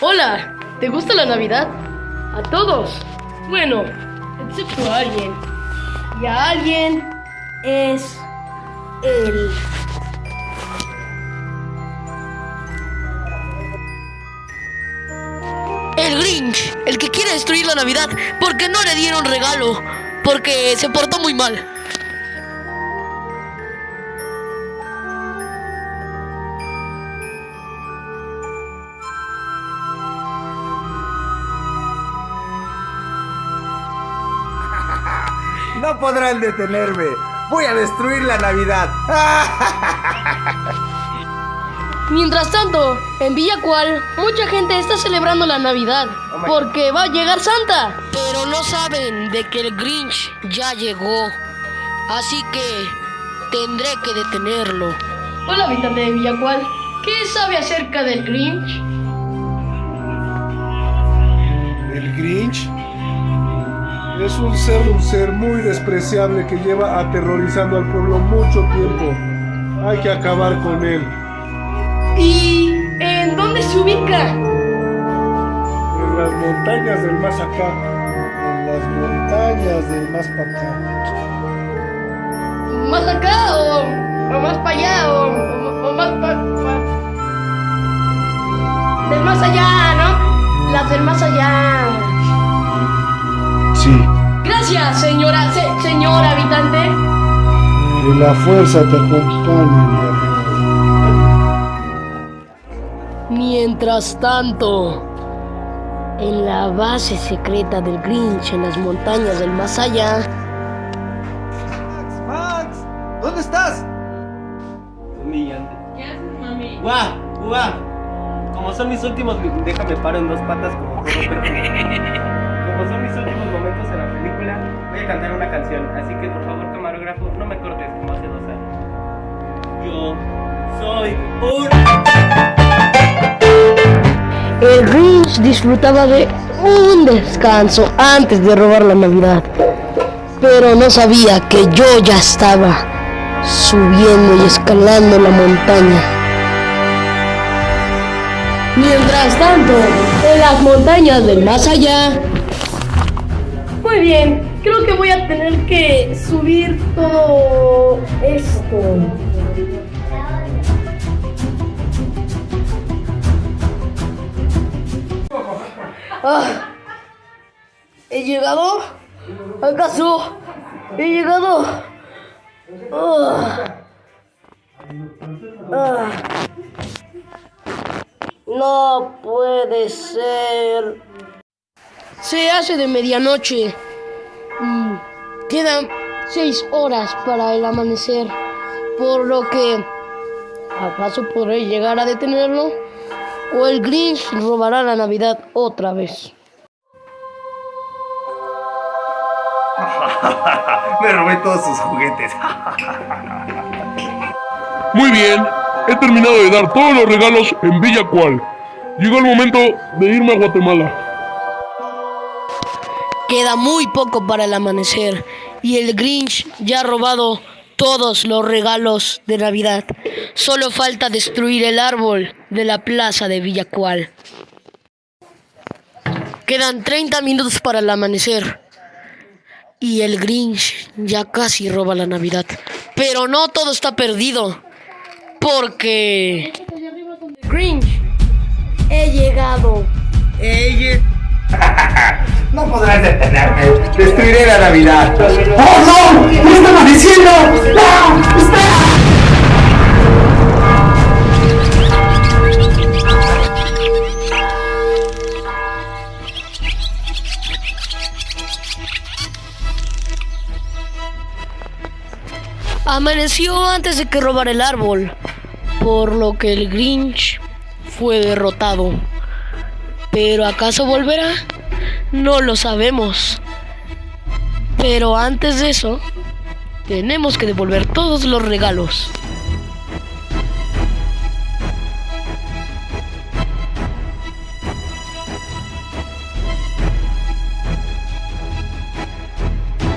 Hola, ¿te gusta la Navidad? A todos. Bueno, excepto a alguien. Y a alguien es el... El Grinch, el que quiere destruir la Navidad porque no le dieron regalo, porque se portó muy mal. No podrán detenerme. Voy a destruir la Navidad. Mientras tanto, en Villacual, mucha gente está celebrando la Navidad porque va a llegar Santa. Pero no saben de que el Grinch ya llegó. Así que tendré que detenerlo. Hola, habitante de Villacual. ¿Qué sabe acerca del Grinch? El Grinch es un ser, un ser muy despreciable que lleva aterrorizando al pueblo mucho tiempo. Hay que acabar con él. ¿Y en dónde se ubica? En las montañas del más acá. En las montañas del más para acá. ¿Más acá o, o más para allá o, o- o más para... Del más allá, ¿no? Las del más allá. Sí. Gracias, señora, se- señor habitante. Que la fuerza te acompañe, Mientras tanto, en la base secreta del Grinch en las montañas del más allá, Max, Max, ¿dónde estás? Humillante. ¿Qué haces, mami? ¡Guau! ¡Guau! Como son mis últimos. Déjame paro en dos patas como todo. Como son mis últimos momentos en la película, voy a cantar una canción. Así que por favor, camarógrafo, no me cortes como hace dos años. Yo soy un. El Grinch disfrutaba de un descanso antes de robar la Navidad. Pero no sabía que yo ya estaba subiendo y escalando la montaña. Mientras tanto, en las montañas del más allá. Muy bien, creo que voy a tener que subir todo esto. Ah, ¿He llegado? ¿Acaso he llegado? Ah. Ah. No puede ser. Se hace de medianoche. Mm, Quedan seis horas para el amanecer. Por lo que... ¿Acaso podré llegar a detenerlo? ¿O el Grinch robará la Navidad otra vez? Me robé todos sus juguetes. Muy bien, he terminado de dar todos los regalos en Villa Cual. Llegó el momento de irme a Guatemala. Queda muy poco para el amanecer y el Grinch ya ha robado todos los regalos de Navidad. Solo falta destruir el árbol de la plaza de Villacual. Quedan 30 minutos para el amanecer y el Grinch ya casi roba la Navidad. Pero no todo está perdido porque Grinch, he llegado. No podrás detenerme. Destruiré la Navidad. ¡Oh no! ¡Me estaba diciendo! ¡No! ¡Espera! Amaneció antes de que robara el árbol, por lo que el Grinch fue derrotado. Pero ¿acaso volverá? No lo sabemos. Pero antes de eso, tenemos que devolver todos los regalos.